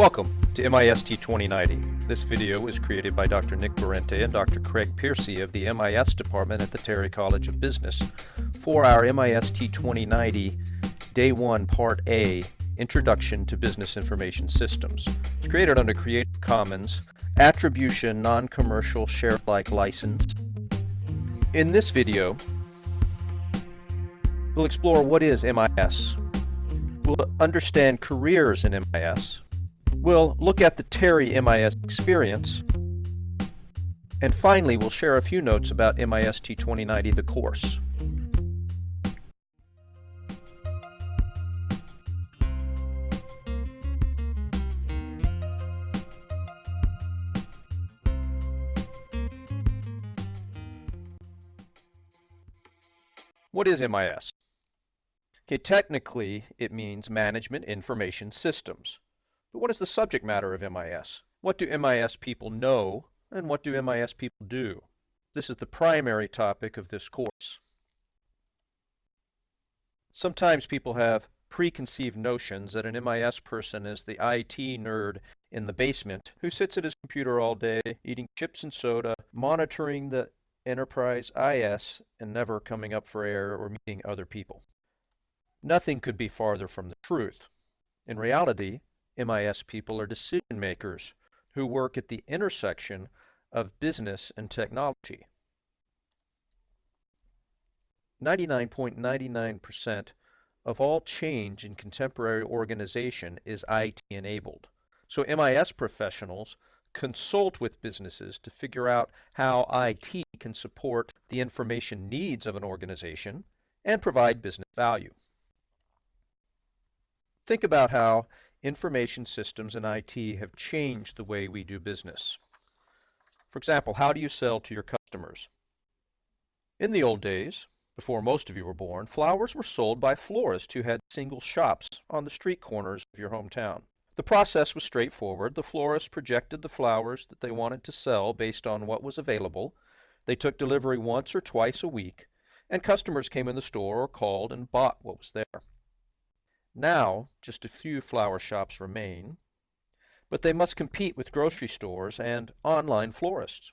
Welcome to MIST 2090. This video was created by Dr. Nick Berente and Dr. Craig Piercy of the MIS department at the Terry College of Business for our MIST 2090 Day 1 Part A Introduction to Business Information Systems. It's created under Creative Commons Attribution Non-Commercial Share-alike License. In this video, we'll explore what is MIS. We'll understand careers in MIS. We'll look at the Terry MIS experience. And finally, we'll share a few notes about MIST 2090, the course. What is MIS? Okay, technically it means Management Information Systems. But what is the subject matter of MIS? What do MIS people know and what do MIS people do? This is the primary topic of this course. Sometimes people have preconceived notions that an MIS person is the IT nerd in the basement who sits at his computer all day, eating chips and soda, monitoring the enterprise IS, and never coming up for air or meeting other people. Nothing could be farther from the truth. In reality, MIS people are decision makers who work at the intersection of business and technology. 99.99% of all change in contemporary organization is IT enabled. So MIS professionals consult with businesses to figure out how IT can support the information needs of an organization and provide business value. Think about how information systems and IT have changed the way we do business. For example, how do you sell to your customers? In the old days, before most of you were born, flowers were sold by florists who had single shops on the street corners of your hometown. The process was straightforward. The florist projected the flowers that they wanted to sell based on what was available. They took delivery once or twice a week, and customers came in the store or called and bought what was there. Now just a few flower shops remain, but they must compete with grocery stores and online florists.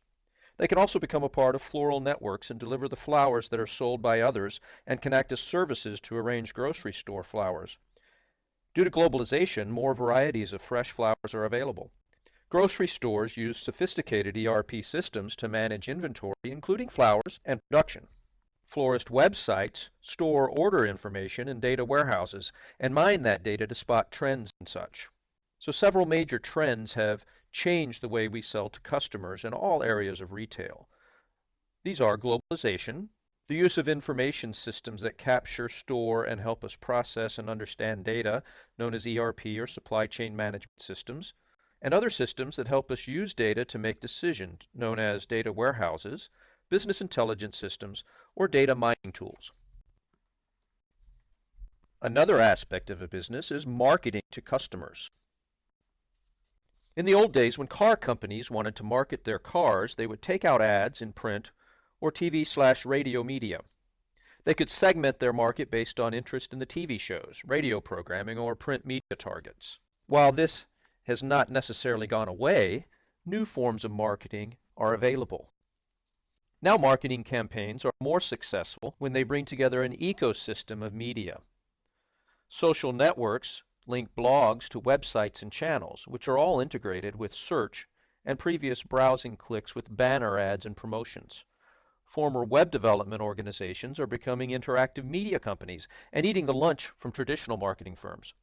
They can also become a part of floral networks and deliver the flowers that are sold by others and can act as services to arrange grocery store flowers. Due to globalization, more varieties of fresh flowers are available. Grocery stores use sophisticated ERP systems to manage inventory, including flowers and production. Florist websites store order information in data warehouses and mine that data to spot trends and such. So several major trends have changed the way we sell to customers in all areas of retail. These are globalization, the use of information systems that capture, store, and help us process and understand data, known as ERP or supply chain management systems, and other systems that help us use data to make decisions, known as data warehouses, business intelligence systems, or data mining tools. Another aspect of a business is marketing to customers. In the old days, when car companies wanted to market their cars, they would take out ads in print or TV slash radio media. They could segment their market based on interest in the TV shows, radio programming, or print media targets. While this has not necessarily gone away, new forms of marketing are available. Now marketing campaigns are more successful when they bring together an ecosystem of media. Social networks link blogs to websites and channels, which are all integrated with search and previous browsing clicks with banner ads and promotions. Former web development organizations are becoming interactive media companies and eating the lunch from traditional marketing firms.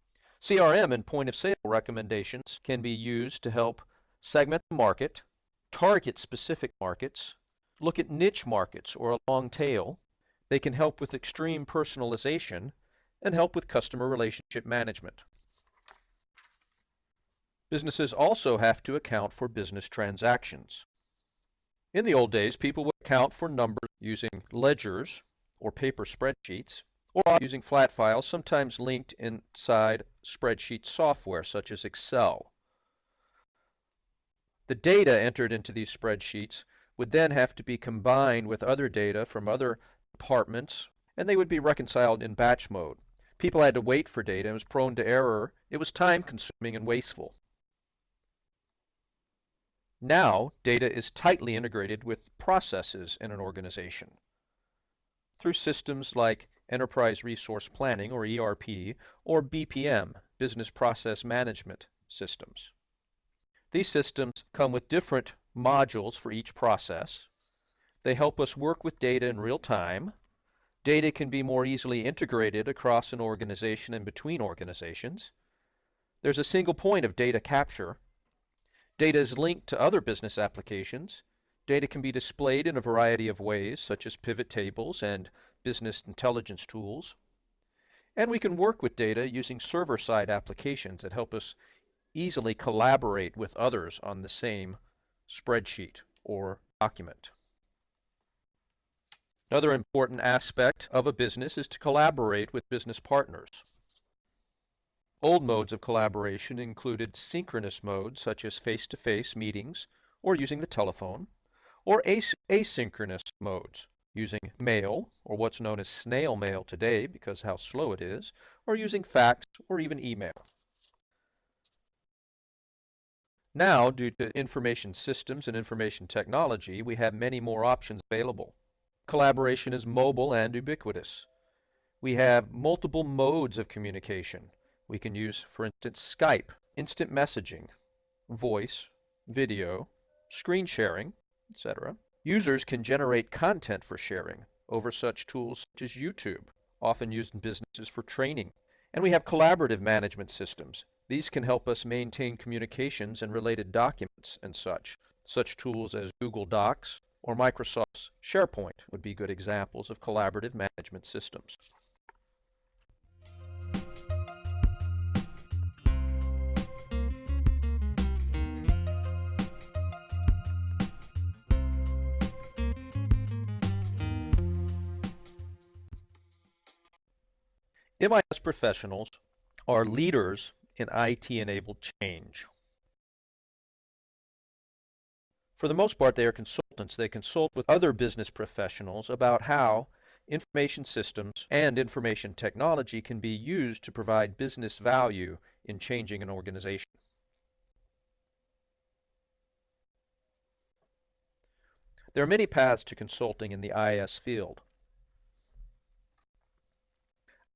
CRM and point of sale recommendations can be used to help segment the market, target specific markets, look at niche markets or a long tail. They can help with extreme personalization and help with customer relationship management. Businesses also have to account for business transactions. In the old days, people would account for numbers using ledgers or paper spreadsheets, or using flat files, sometimes linked inside spreadsheet software such as Excel. The data entered into these spreadsheets would then have to be combined with other data from other departments, and they would be reconciled in batch mode. People had to wait for data, it was prone to error, it was time consuming and wasteful. Now, data is tightly integrated with processes in an organization through systems like Enterprise Resource Planning, or ERP, or BPM, Business Process Management systems. These systems come with different modules for each process. They help us work with data in real time. Data can be more easily integrated across an organization and between organizations. There's a single point of data capture Data is linked to other business applications. Data can be displayed in a variety of ways, such as pivot tables and business intelligence tools. And we can work with data using server-side applications that help us easily collaborate with others on the same spreadsheet or document. Another important aspect of a business is to collaborate with business partners. Old modes of collaboration included synchronous modes such as face-to-face meetings or using the telephone, or as asynchronous modes using mail, or what's known as snail mail today because how slow it is, or using fax or even email. Now, due to information systems and information technology, we have many more options available. Collaboration is mobile and ubiquitous. We have multiple modes of communication, we can use, for instance, Skype, instant messaging, voice, video, screen sharing, etc. Users can generate content for sharing over such tools such as YouTube, often used in businesses for training. And we have collaborative management systems. These can help us maintain communications and related documents and such. Such tools as Google Docs or Microsoft's SharePoint would be good examples of collaborative management systems. MIS professionals are leaders in IT-enabled change. For the most part, they are consultants. They consult with other business professionals about how information systems and information technology can be used to provide business value in changing an organization. There are many paths to consulting in the IS field.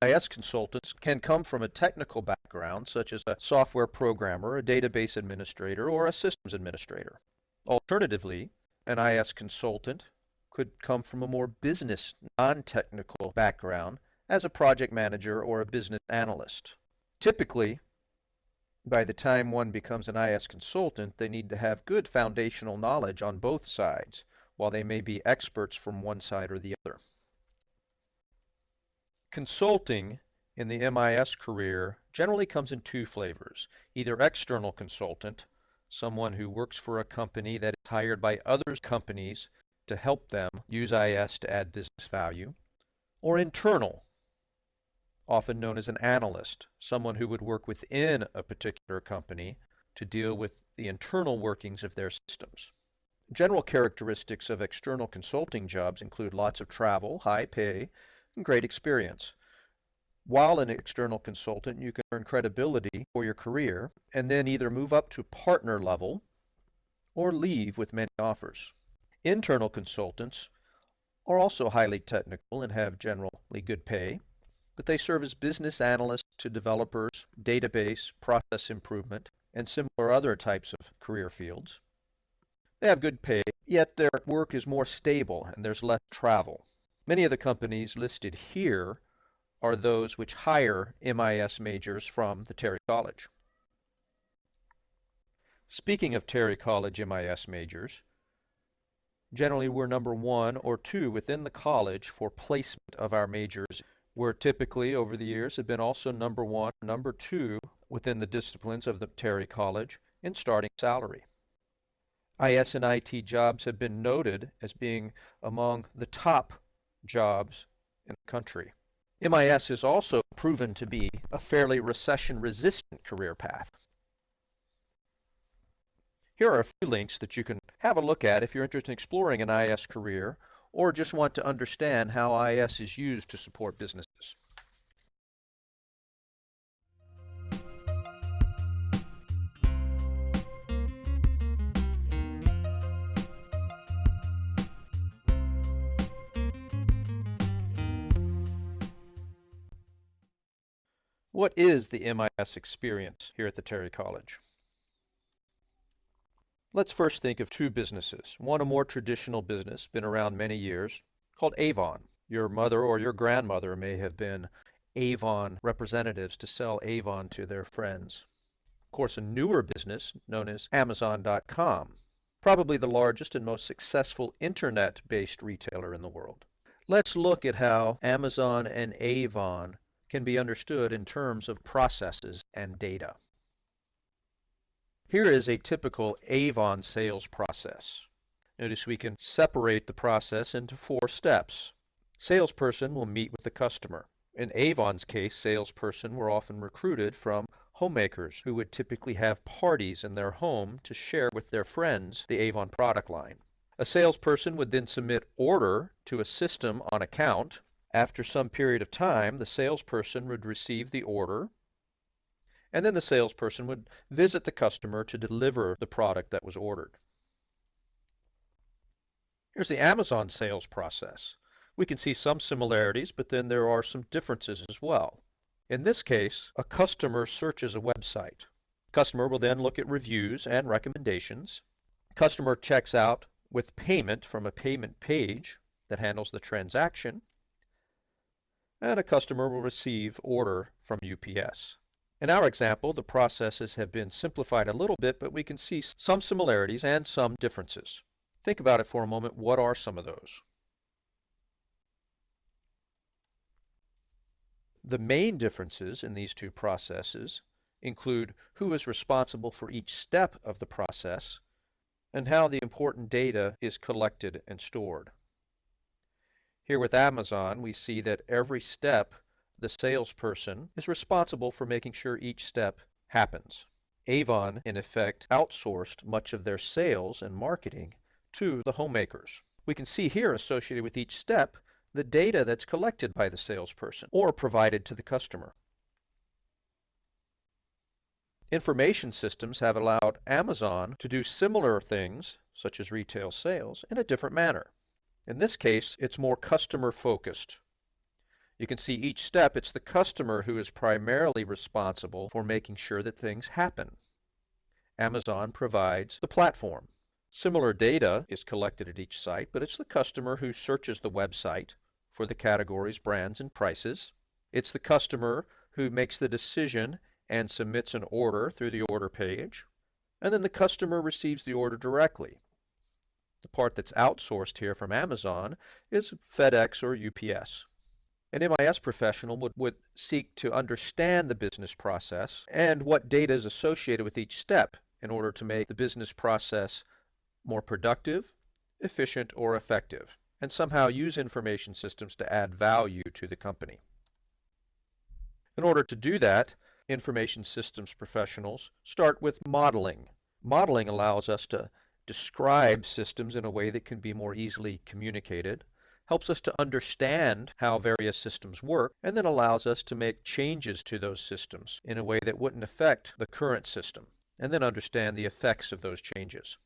IS consultants can come from a technical background, such as a software programmer, a database administrator, or a systems administrator. Alternatively, an IS consultant could come from a more business, non-technical background as a project manager or a business analyst. Typically, by the time one becomes an IS consultant, they need to have good foundational knowledge on both sides, while they may be experts from one side or the other. Consulting in the MIS career generally comes in two flavors. Either external consultant, someone who works for a company that is hired by other companies to help them use IS to add business value, or internal, often known as an analyst, someone who would work within a particular company to deal with the internal workings of their systems. General characteristics of external consulting jobs include lots of travel, high pay, great experience. While an external consultant, you can earn credibility for your career and then either move up to partner level or leave with many offers. Internal consultants are also highly technical and have generally good pay, but they serve as business analysts to developers, database, process improvement, and similar other types of career fields. They have good pay, yet their work is more stable and there's less travel. Many of the companies listed here are hmm. those which hire MIS majors from the Terry College. Speaking of Terry College MIS majors, generally we're number one or two within the college for placement of our majors. We're typically, over the years, have been also number one, number two within the disciplines of the Terry College in starting salary. IS and IT jobs have been noted as being among the top jobs in the country. MIS is also proven to be a fairly recession-resistant career path. Here are a few links that you can have a look at if you're interested in exploring an IS career or just want to understand how IS is used to support businesses. What is the MIS experience here at the Terry College? Let's first think of two businesses. One, a more traditional business, been around many years, called Avon. Your mother or your grandmother may have been Avon representatives to sell Avon to their friends. Of course, a newer business known as Amazon.com, probably the largest and most successful internet-based retailer in the world. Let's look at how Amazon and Avon can be understood in terms of processes and data. Here is a typical Avon sales process. Notice we can separate the process into four steps. Salesperson will meet with the customer. In Avon's case, salesperson were often recruited from homemakers who would typically have parties in their home to share with their friends the Avon product line. A salesperson would then submit order to a system on account. After some period of time, the salesperson would receive the order and then the salesperson would visit the customer to deliver the product that was ordered. Here's the Amazon sales process. We can see some similarities, but then there are some differences as well. In this case, a customer searches a website. Customer will then look at reviews and recommendations. Customer checks out with payment from a payment page that handles the transaction. And a customer will receive order from UPS. In our example, the processes have been simplified a little bit, but we can see some similarities and some differences. Think about it for a moment. What are some of those? The main differences in these two processes include who is responsible for each step of the process and how the important data is collected and stored. Here with Amazon, we see that every step the salesperson is responsible for making sure each step happens. Avon, in effect, outsourced much of their sales and marketing to the homemakers. We can see here associated with each step the data that's collected by the salesperson or provided to the customer. Information systems have allowed Amazon to do similar things, such as retail sales, in a different manner. In this case, it's more customer focused you can see each step, it's the customer who is primarily responsible for making sure that things happen. Amazon provides the platform. Similar data is collected at each site, but it's the customer who searches the website for the categories, brands, and prices. It's the customer who makes the decision and submits an order through the order page. And then the customer receives the order directly. The part that's outsourced here from Amazon is FedEx or UPS. An MIS professional would, would seek to understand the business process and what data is associated with each step in order to make the business process more productive, efficient, or effective, and somehow use information systems to add value to the company. In order to do that, information systems professionals start with modeling. Modeling allows us to describe systems in a way that can be more easily communicated helps us to understand how various systems work, and then allows us to make changes to those systems in a way that wouldn't affect the current system, and then understand the effects of those changes.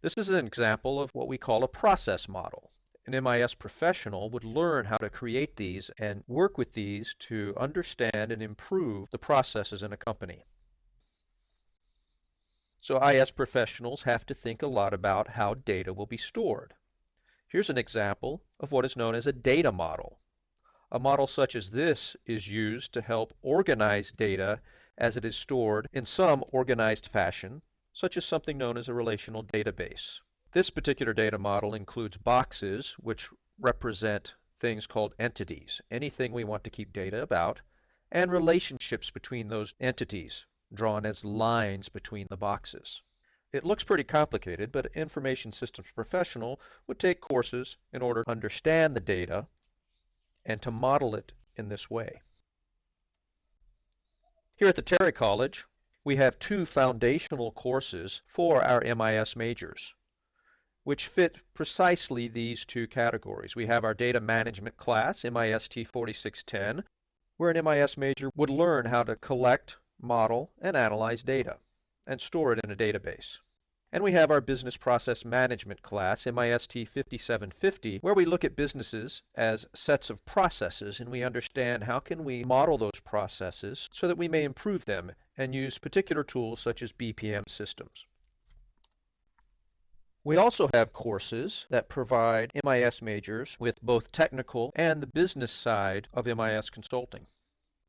This is an example of what we call a process model. An MIS professional would learn how to create these and work with these to understand and improve the processes in a company. So IS professionals have to think a lot about how data will be stored. Here's an example of what is known as a data model. A model such as this is used to help organize data as it is stored in some organized fashion, such as something known as a relational database. This particular data model includes boxes which represent things called entities, anything we want to keep data about, and relationships between those entities, drawn as lines between the boxes. It looks pretty complicated, but an information systems professional would take courses in order to understand the data and to model it in this way. Here at the Terry College, we have two foundational courses for our MIS majors, which fit precisely these two categories. We have our data management class, MIST 4610, where an MIS major would learn how to collect, model, and analyze data, and store it in a database. And we have our Business Process Management class, MIST 5750, where we look at businesses as sets of processes and we understand how can we model those processes so that we may improve them and use particular tools such as BPM systems. We also have courses that provide MIS majors with both technical and the business side of MIS consulting.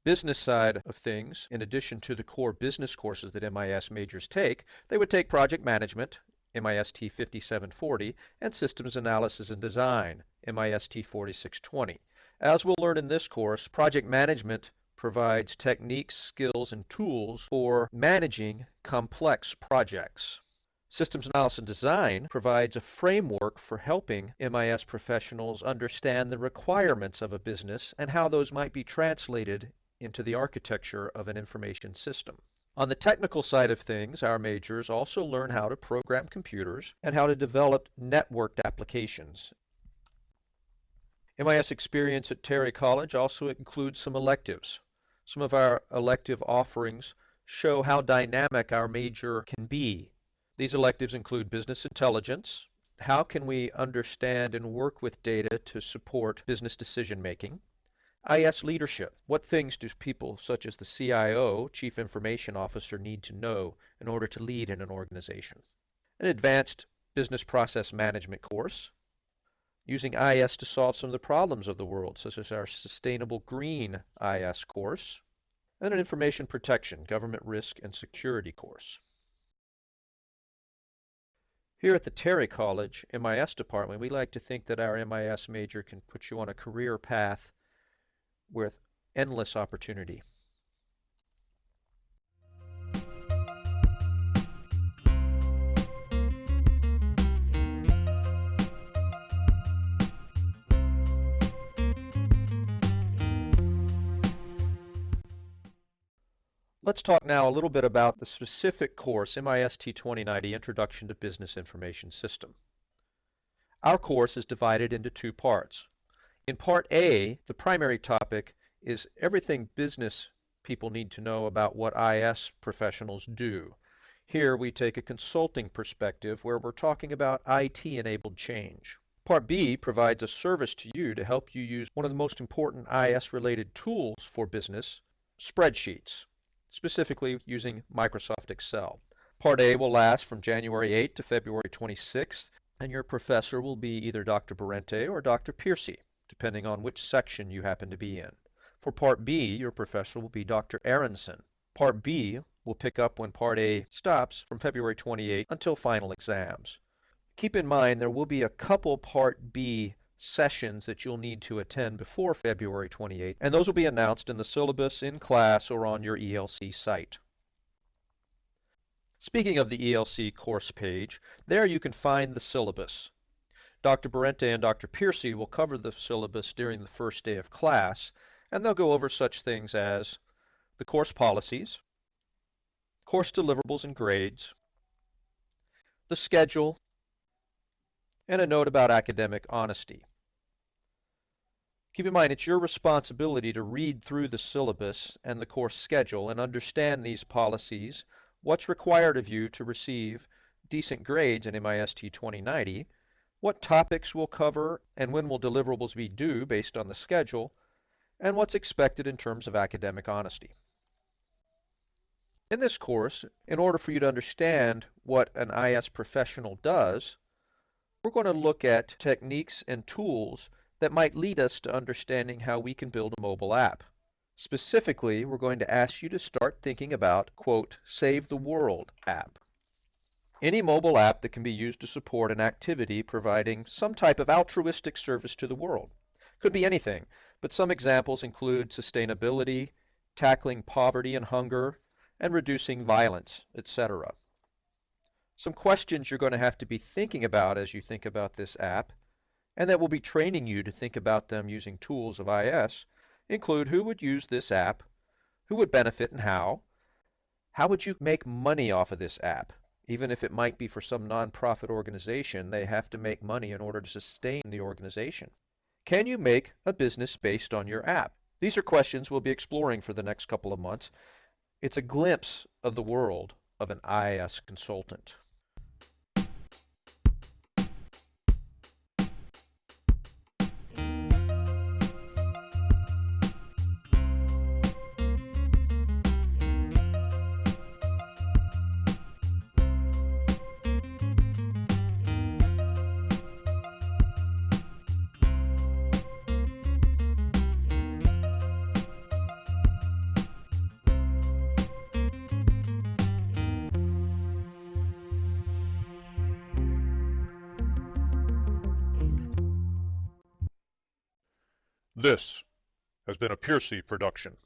Business side of things, in addition to the core business courses that MIS majors take, they would take project management, MIST 5740, and systems analysis and design, MIST 4620. As we'll learn in this course, project management provides techniques, skills, and tools for managing complex projects. Systems Analysis and Design provides a framework for helping MIS professionals understand the requirements of a business and how those might be translated into the architecture of an information system. On the technical side of things, our majors also learn how to program computers and how to develop networked applications. MIS experience at Terry College also includes some electives. Some of our elective offerings show how dynamic our major can be these electives include business intelligence, how can we understand and work with data to support business decision making, IS leadership, what things do people such as the CIO, Chief Information Officer, need to know in order to lead in an organization, an advanced business process management course, using IS to solve some of the problems of the world, such as our Sustainable Green IS course, and an information protection, government risk and security course. Here at the Terry College MIS department, we like to think that our MIS major can put you on a career path with endless opportunity. Let's talk now a little bit about the specific course, MIST 2090, Introduction to Business Information System. Our course is divided into two parts. In part A, the primary topic is everything business people need to know about what IS professionals do. Here we take a consulting perspective where we're talking about IT-enabled change. Part B provides a service to you to help you use one of the most important IS-related tools for business, spreadsheets specifically using Microsoft Excel. Part A will last from January 8 to February 26, and your professor will be either Dr. Berente or Dr. Piercy, depending on which section you happen to be in. For Part B, your professor will be Dr. Aronson. Part B will pick up when Part A stops from February 28 until final exams. Keep in mind there will be a couple Part B sessions that you'll need to attend before February 28, and those will be announced in the syllabus in class or on your ELC site. Speaking of the ELC course page, there you can find the syllabus. Dr. Berente and Dr. Piercy will cover the syllabus during the first day of class, and they'll go over such things as the course policies, course deliverables and grades, the schedule, and a note about academic honesty. Keep in mind, it's your responsibility to read through the syllabus and the course schedule and understand these policies, what's required of you to receive decent grades in MIST 2090, what topics we'll cover and when will deliverables be due based on the schedule, and what's expected in terms of academic honesty. In this course, in order for you to understand what an IS professional does, we're going to look at techniques and tools that might lead us to understanding how we can build a mobile app. Specifically, we're going to ask you to start thinking about, quote, Save the World app. Any mobile app that can be used to support an activity providing some type of altruistic service to the world. Could be anything, but some examples include sustainability, tackling poverty and hunger, and reducing violence, etc. Some questions you're going to have to be thinking about as you think about this app, and that will be training you to think about them using tools of IS, include who would use this app, who would benefit and how, how would you make money off of this app? Even if it might be for some nonprofit organization, they have to make money in order to sustain the organization. Can you make a business based on your app? These are questions we'll be exploring for the next couple of months. It's a glimpse of the world of an IS consultant. This has been a Piercy production.